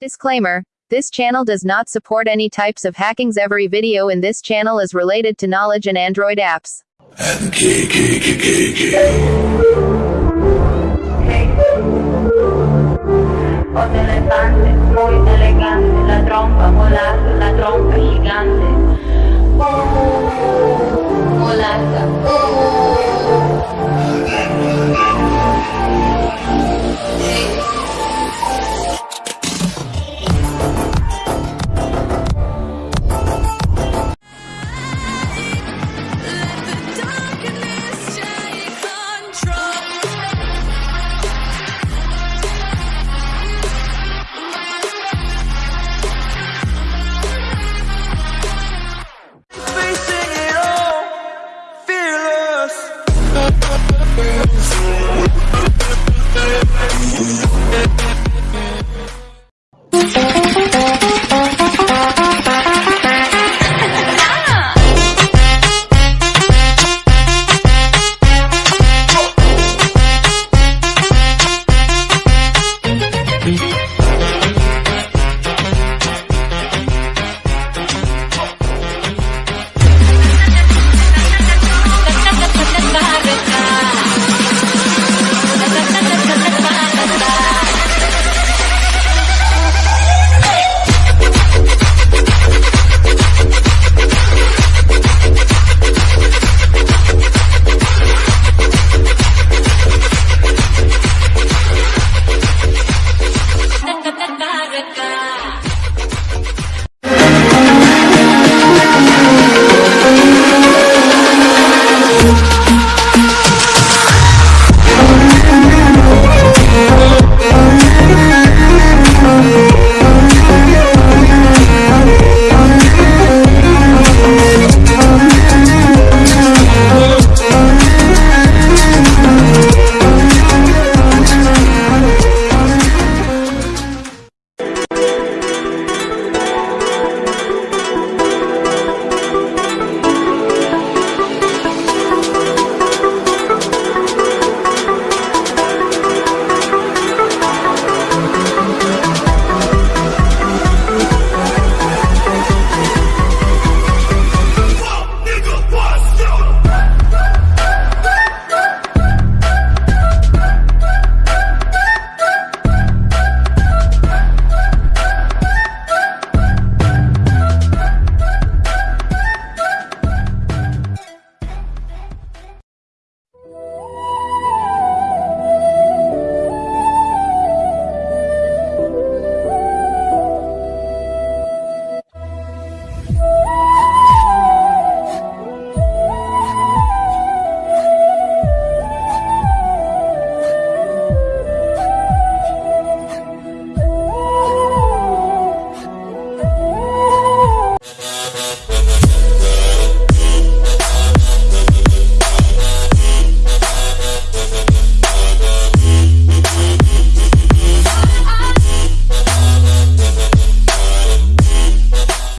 Disclaimer This channel does not support any types of hackings. Every video in this channel is related to knowledge and Android apps. And fearless. Baraka.